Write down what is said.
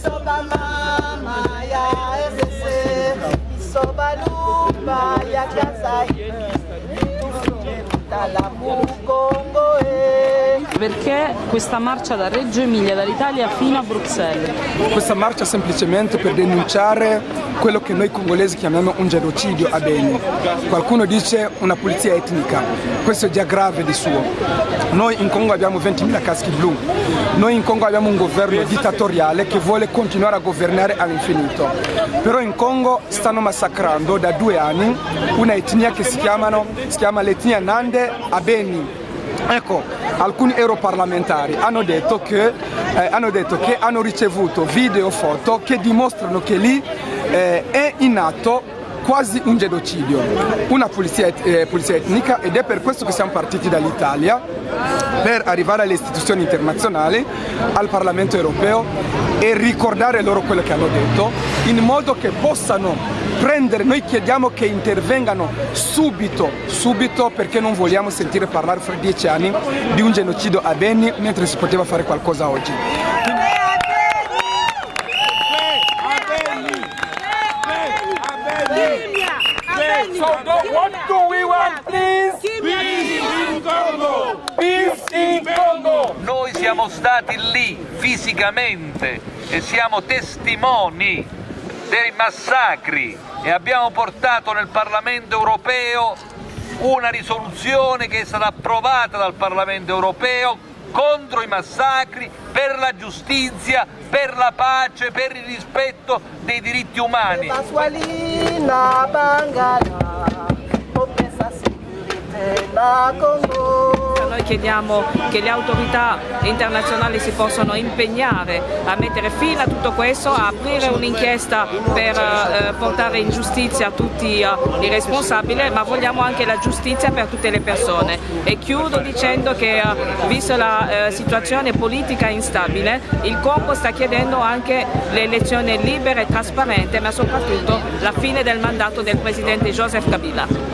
isoba mama ya ya. Perché questa marcia da Reggio Emilia, dall'Italia fino a Bruxelles? Questa marcia semplicemente per denunciare quello che noi congolesi chiamiamo un genocidio a Beni. Qualcuno dice una pulizia etnica, questo è già grave di suo. Noi in Congo abbiamo 20.000 caschi blu, noi in Congo abbiamo un governo dittatoriale che vuole continuare a governare all'infinito. Però in Congo stanno massacrando da due anni una etnia che si, chiamano, si chiama l'etnia Nande a Beni. Ecco, alcuni europarlamentari hanno detto, che, eh, hanno detto che hanno ricevuto video e foto che dimostrano che lì eh, è in atto quasi un genocidio, una pulizia, et eh, pulizia, etnica ed è per questo che siamo partiti dall'Italia per arrivare alle istituzioni internazionali, al Parlamento europeo e ricordare loro quello che hanno detto in modo che possano prendere, noi chiediamo che intervengano subito, subito perché non vogliamo sentire parlare fra dieci anni di un genocidio a Beni mentre si poteva fare qualcosa oggi. So what do we want, please? Peace in Congo! Peace in Congo! Noi siamo stati lì fisicamente e siamo testimoni dei massacri e abbiamo portato nel Parlamento europeo una risoluzione che è stata approvata dal Parlamento europeo contro i massacri, per la giustizia, per la pace, per il rispetto dei diritti umani. Na Congo Noi chiediamo che le autorità internazionali si possano impegnare a mettere fine a tutto questo, a aprire un'inchiesta per eh, portare in giustizia tutti eh, i responsabili, ma vogliamo anche la giustizia per tutte le persone. E chiudo dicendo che, eh, vista la eh, situazione politica instabile, il Congo sta chiedendo anche le elezioni libere e trasparenti, ma soprattutto la fine del mandato del Presidente Joseph Kabila.